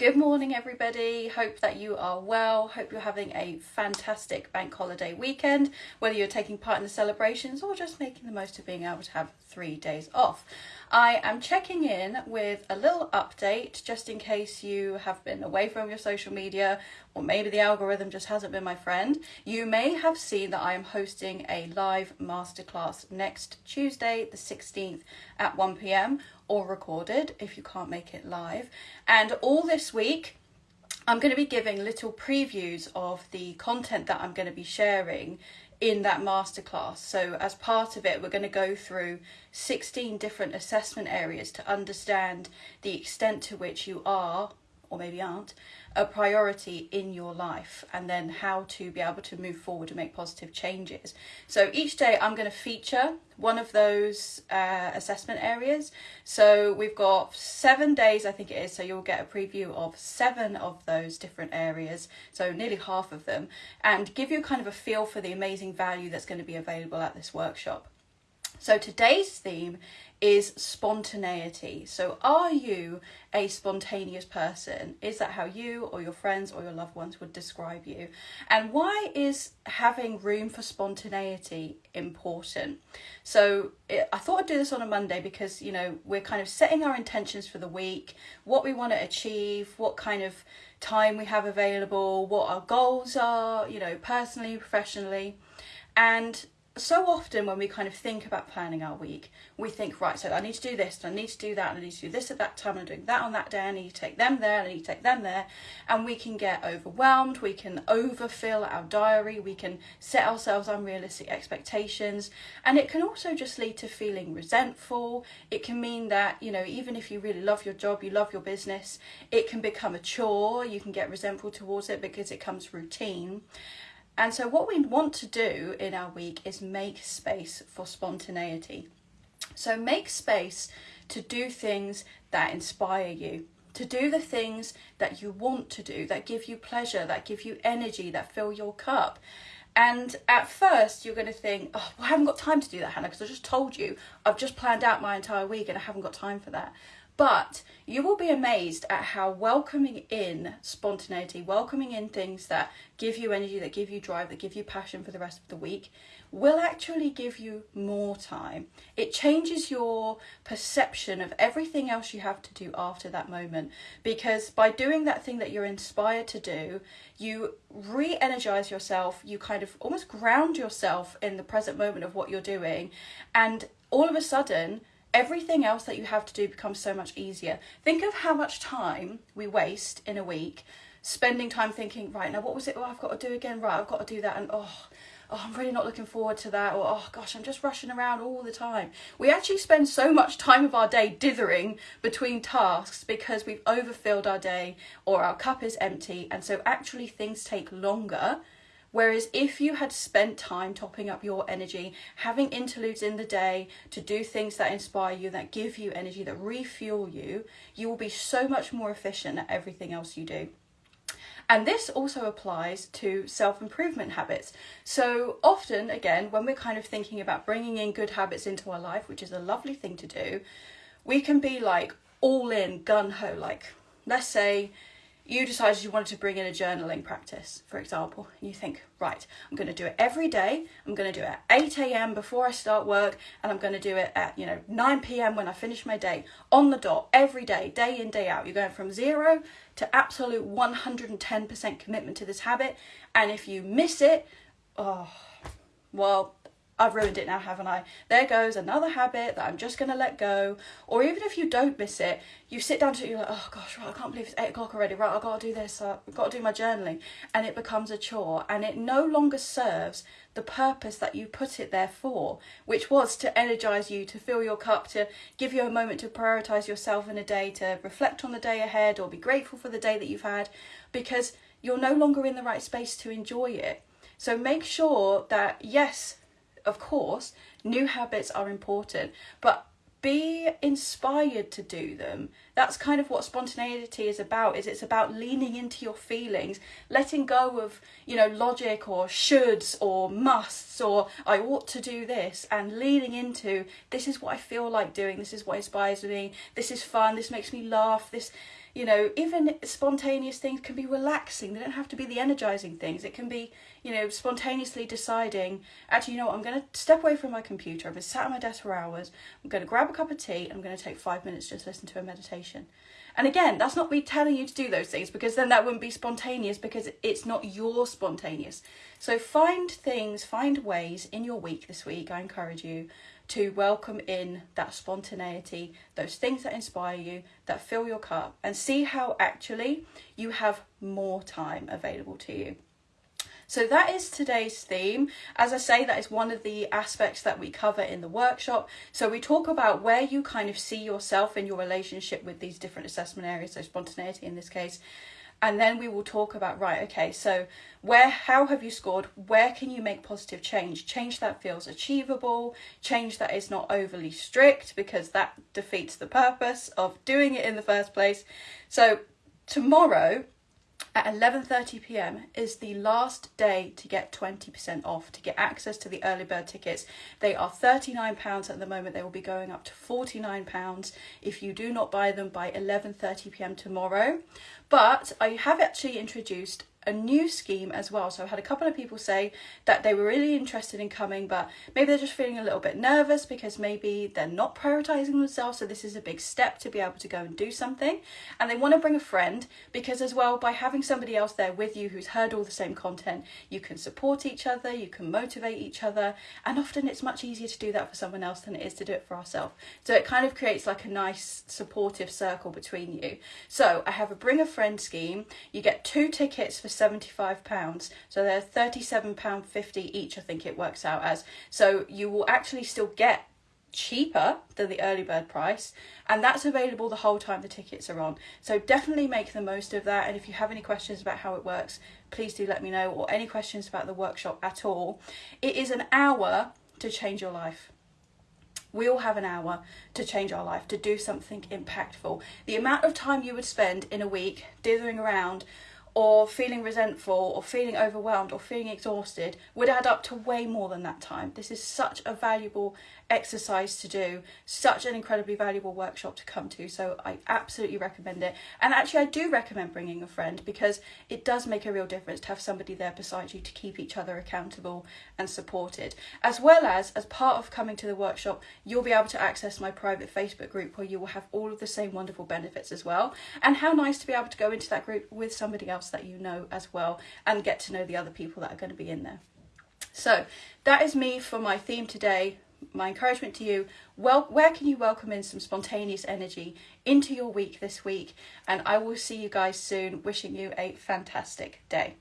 Good morning, everybody. Hope that you are well. Hope you're having a fantastic bank holiday weekend, whether you're taking part in the celebrations or just making the most of being able to have three days off. I am checking in with a little update just in case you have been away from your social media or maybe the algorithm just hasn't been my friend. You may have seen that I am hosting a live masterclass next Tuesday, the 16th at 1 pm or recorded if you can't make it live. And all this week, I'm going to be giving little previews of the content that I'm going to be sharing in that masterclass. So, as part of it, we're going to go through 16 different assessment areas to understand the extent to which you are, or maybe aren't, a priority in your life and then how to be able to move forward and make positive changes. So each day I'm going to feature one of those uh, assessment areas. So we've got seven days, I think it is, so you'll get a preview of seven of those different areas, so nearly half of them, and give you kind of a feel for the amazing value that's going to be available at this workshop. So today's theme is spontaneity. So, are you a spontaneous person? Is that how you or your friends or your loved ones would describe you? And why is having room for spontaneity important? So, it, I thought I'd do this on a Monday because, you know, we're kind of setting our intentions for the week, what we want to achieve, what kind of time we have available, what our goals are, you know, personally, professionally. And so often when we kind of think about planning our week, we think, right, so I need to do this, and I need to do that, and I need to do this at that time, and I'm doing that on that day, I need to take them there, and I need to take them there. And we can get overwhelmed, we can overfill our diary, we can set ourselves unrealistic expectations, and it can also just lead to feeling resentful. It can mean that, you know, even if you really love your job, you love your business, it can become a chore, you can get resentful towards it because it comes routine. And so, what we want to do in our week is make space for spontaneity. So, make space to do things that inspire you, to do the things that you want to do, that give you pleasure, that give you energy, that fill your cup. And at first, you're going to think, oh, well, I haven't got time to do that, Hannah, because I just told you I've just planned out my entire week and I haven't got time for that. But you will be amazed at how welcoming in spontaneity, welcoming in things that give you energy, that give you drive, that give you passion for the rest of the week, will actually give you more time. It changes your perception of everything else you have to do after that moment. Because by doing that thing that you're inspired to do, you re energize yourself, you kind of almost ground yourself in the present moment of what you're doing, and all of a sudden, everything else that you have to do becomes so much easier. Think of how much time we waste in a week spending time thinking, right, now what was it oh, I've got to do again? Right, I've got to do that, and oh, oh, I'm really not looking forward to that, or oh gosh, I'm just rushing around all the time. We actually spend so much time of our day dithering between tasks because we've overfilled our day or our cup is empty, and so actually things take longer Whereas if you had spent time topping up your energy, having interludes in the day to do things that inspire you, that give you energy, that refuel you, you will be so much more efficient at everything else you do. And this also applies to self improvement habits. So, often, again, when we're kind of thinking about bringing in good habits into our life, which is a lovely thing to do, we can be like all in, gun ho. Like, let's say you decided you wanted to bring in a journaling practice, for example, and you think, right, I'm going to do it every day. I'm going to do it at 8 a.m. before I start work, and I'm going to do it at, you know, 9 p.m. when I finish my day, on the dot, every day, day in, day out. You're going from zero to absolute 110% commitment to this habit, and if you miss it, oh, well, I've ruined it now, haven't I? There goes another habit that I'm just going to let go. Or even if you don't miss it, you sit down to it, you're like, oh gosh, right, I can't believe it's eight o'clock already. Right, I've got to do this. Uh, I've got to do my journaling. And it becomes a chore and it no longer serves the purpose that you put it there for, which was to energize you, to fill your cup, to give you a moment to prioritize yourself in a day, to reflect on the day ahead or be grateful for the day that you've had, because you're no longer in the right space to enjoy it. So make sure that, yes, of course, new habits are important, but be inspired to do them. That's kind of what spontaneity is about is it's about leaning into your feelings letting go of you know logic or shoulds or musts or i ought to do this and leaning into this is what i feel like doing. This is what inspires me. This is fun. This makes me laugh. This you know, even spontaneous things can be relaxing. They don't have to be the energizing things. It can be, you know, spontaneously deciding, actually, you know what, I'm going to step away from my computer. I've been sat at my desk for hours. I'm going to grab a cup of tea. I'm going to take five minutes just listen to a meditation. And again, that's not me telling you to do those things because then that wouldn't be spontaneous because it's not your spontaneous. So find things, find ways in your week this week, I encourage you to welcome in that spontaneity, those things that inspire you, that fill your cup, and see how actually you have more time available to you. So that is today's theme. As I say, that is one of the aspects that we cover in the workshop. So we talk about where you kind of see yourself in your relationship with these different assessment areas, so spontaneity in this case, and then we will talk about right okay so where how have you scored? Where can you make positive change? Change that feels achievable. Change that is not overly strict because that defeats the purpose of doing it in the first place. So tomorrow at 11:30 p.m. is the last day to get 20% off to get access to the early bird tickets. They are 39 pounds at the moment. They will be going up to 49 pounds if you do not buy them by 11:30 p.m. tomorrow. But I have actually introduced a new scheme as well. So I've had a couple of people say that they were really interested in coming, but maybe they're just feeling a little bit nervous because maybe they're not prioritizing themselves. So this is a big step to be able to go and do something. And they want to bring a friend because, as well, by having somebody else there with you who's heard all the same content, you can support each other, you can motivate each other. And often it's much easier to do that for someone else than it is to do it for ourselves. So it kind of creates like a nice supportive circle between you. So I have a bring a friend scheme. You get two tickets for £75. So they're £37.50 each, I think it works out as. So you will actually still get cheaper than the early bird price and that's available the whole time the tickets are on so definitely make the most of that and if you have any questions about how it works please do let me know or any questions about the workshop at all it is an hour to change your life we all have an hour to change our life to do something impactful the amount of time you would spend in a week dithering around or feeling resentful or feeling overwhelmed or feeling exhausted would add up to way more than that time. This is such a valuable exercise to do, such an incredibly valuable workshop to come to. So I absolutely recommend it. And actually, I do recommend bringing a friend because it does make a real difference to have somebody there beside you to keep each other accountable and supported. As well as, as part of coming to the workshop, you'll be able to access my private Facebook group where you will have all of the same wonderful benefits as well. And how nice to be able to go into that group with somebody else that you know as well and get to know the other people that are going to be in there. So that is me for my theme today. My encouragement to you well where can you welcome in some spontaneous energy into your week this week? And i will see you guys soon. Wishing you a fantastic day